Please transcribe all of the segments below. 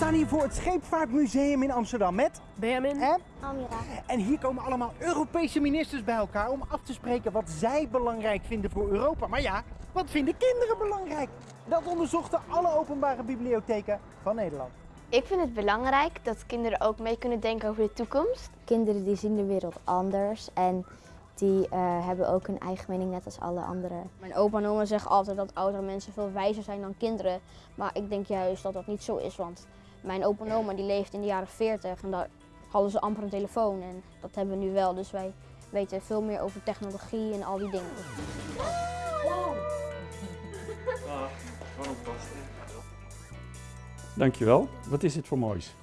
staan hier voor het Scheepvaartmuseum in Amsterdam met... Benjamin. En? Amira. En hier komen allemaal Europese ministers bij elkaar om af te spreken wat zij belangrijk vinden voor Europa. Maar ja, wat vinden kinderen belangrijk? Dat onderzochten alle openbare bibliotheken van Nederland. Ik vind het belangrijk dat kinderen ook mee kunnen denken over de toekomst. Kinderen die zien de wereld anders en die eh, hebben ook een eigen mening net als alle anderen. Mijn opa en oma zeggen altijd dat oudere mensen veel wijzer zijn dan kinderen. Maar ik denk juist dat dat niet zo is, want mijn opa en oma die leefden in de jaren 40 en daar hadden ze amper een telefoon. En dat hebben we nu wel, dus wij weten veel meer over technologie en al die dingen. Dankjewel. Wat is dit voor moois?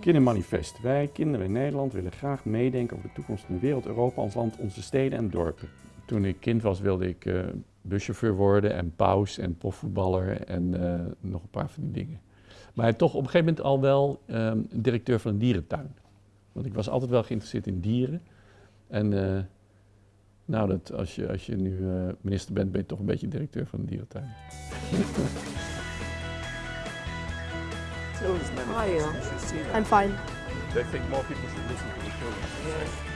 Kindermanifest. Wij, kinderen in Nederland, willen graag meedenken over de toekomst van de wereld, Europa, ons land, onze steden en dorpen. Toen ik kind was wilde ik eh, buschauffeur worden en paus en profvoetballer en eh, nog een paar van die dingen. Maar toch op een gegeven moment al wel ehm, directeur van een dierentuin. Want ik was altijd wel geïnteresseerd in dieren. En eh, nou, dat, als, je, als je nu minister bent, ben je toch een beetje directeur van een dierentuin. I'm fine. They think more people should listen to the children.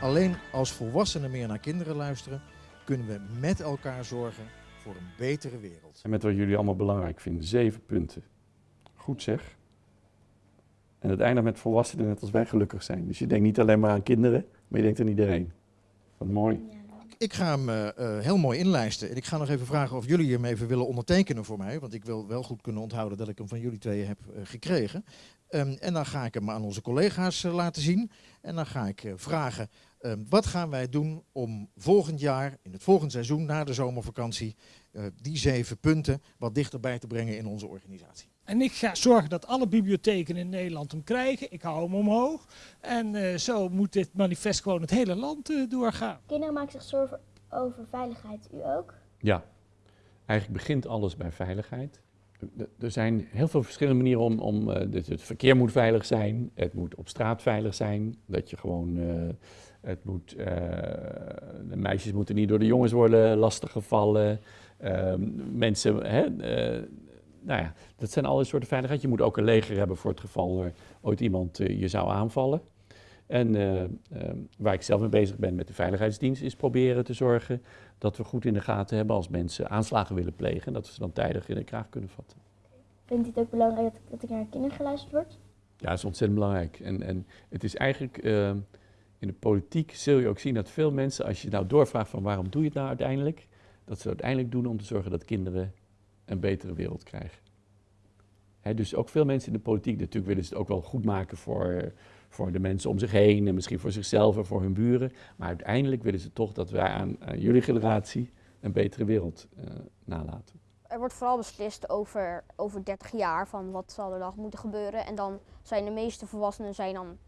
Alleen als volwassenen meer naar kinderen luisteren, kunnen we met elkaar zorgen voor een betere wereld. En met wat jullie allemaal belangrijk vinden. Zeven punten. Goed zeg. En het eindigt met volwassenen net als wij gelukkig zijn. Dus je denkt niet alleen maar aan kinderen, maar je denkt aan iedereen. Wat mooi. Ik ga hem eh, eh, heel mooi inlijsten. En ik ga nog even vragen of jullie hem even willen ondertekenen voor mij. Want ik wil wel goed kunnen onthouden dat ik hem van jullie tweeën heb eh, gekregen. Ehm, en dan ga ik hem aan onze collega's laten zien. En dan ga ik vragen, ehm, wat gaan wij doen om volgend jaar, in het volgende seizoen, na de zomervakantie, die zeven punten wat dichterbij te brengen in onze organisatie. En ik ga zorgen dat alle bibliotheken in Nederland hem krijgen. Ik hou hem omhoog. En uh, zo moet dit manifest gewoon het hele land uh, doorgaan. Kinderen maken zich zorgen over veiligheid. U ook? Ja, eigenlijk begint alles bij veiligheid. Er zijn heel veel verschillende manieren om, om uh, dus het verkeer moet veilig zijn, het moet op straat veilig zijn, dat je gewoon, het moet, de meisjes moeten niet door de jongens worden lastiggevallen, ehm, mensen, hè, nou ja, dat zijn alle soorten veiligheid. Je moet ook een leger hebben voor het geval er ooit iemand uh, je zou aanvallen. En uh, uh, waar ik zelf mee bezig ben met de veiligheidsdienst is proberen te zorgen dat we goed in de gaten hebben als mensen aanslagen willen plegen. En dat we ze dan tijdig in de kraag kunnen vatten. Vindt u het ook belangrijk dat, er naar kinderen geluisterd wordt? Ja, dat is ontzettend belangrijk. En, en het is eigenlijk, in de politiek zul je ook zien dat veel mensen, als je nou doorvraagt van waarom doe je het nou uiteindelijk, dat ze uiteindelijk doen om te zorgen dat kinderen een betere wereld krijgen. Dus ook veel mensen in de politiek, natuurlijk willen ze het ook wel goed maken voor, voor de mensen om zich heen en misschien voor zichzelf en voor hun buren. Maar uiteindelijk willen ze toch dat wij aan, jullie generatie een betere wereld uh, nalaten. Er wordt vooral beslist over, over 30 jaar van wat zal er dan moeten gebeuren. En dan zijn de meeste volwassenen zijn dan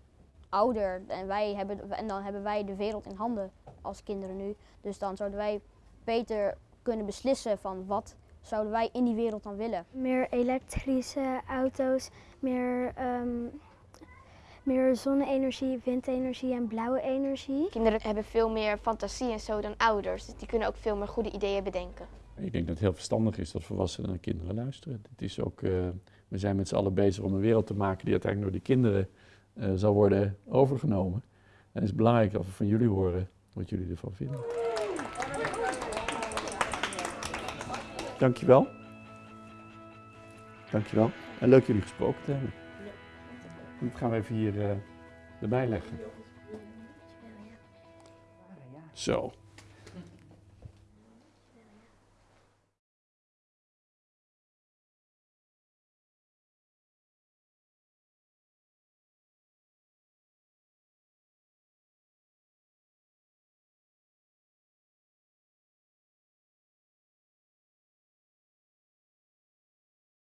ouder en, wij hebben, en dan hebben wij de wereld in handen als kinderen nu. Dus dan zouden wij beter kunnen beslissen van wat zouden wij in die wereld dan willen? Meer elektrische auto's, meer, um, meer zonne-energie, windenergie en blauwe energie. Kinderen hebben veel meer fantasie en zo dan ouders, dus die kunnen ook veel meer goede ideeën bedenken. Ik denk dat het heel verstandig is dat volwassenen naar kinderen luisteren. Het is ook, uh, we zijn met z'n allen bezig om een wereld te maken die uiteindelijk door die kinderen uh, zal worden overgenomen. En het is belangrijk dat we van jullie horen wat jullie ervan vinden. Dankjewel. Dankjewel. En leuk jullie gesproken te hebben. Dat gaan we even hier uh, erbij leggen. Zo.